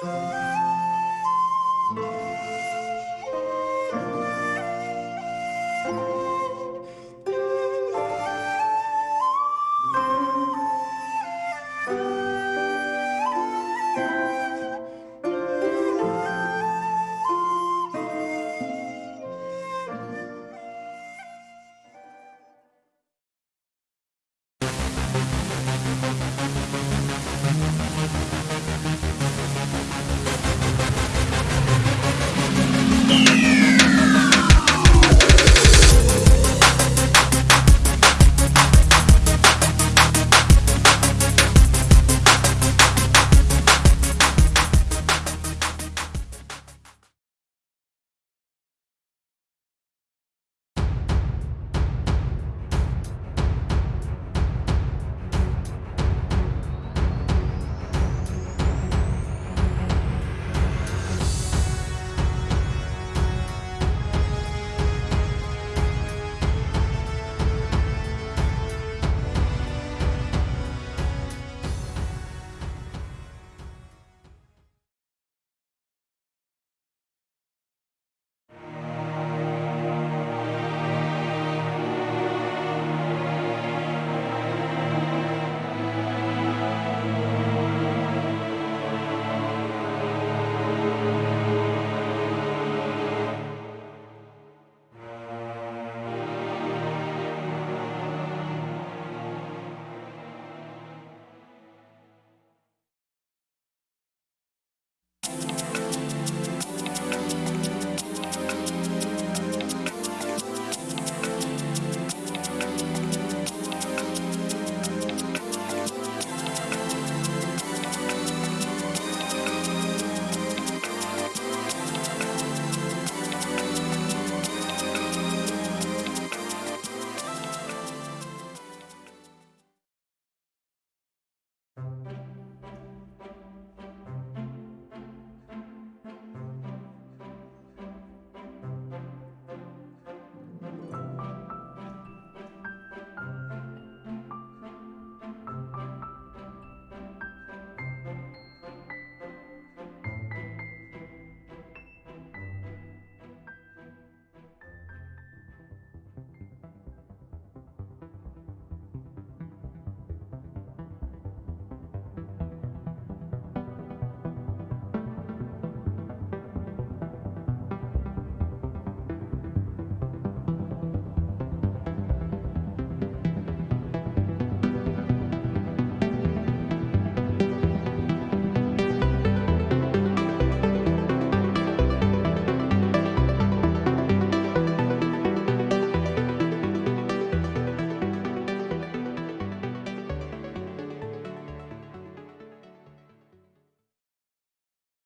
Música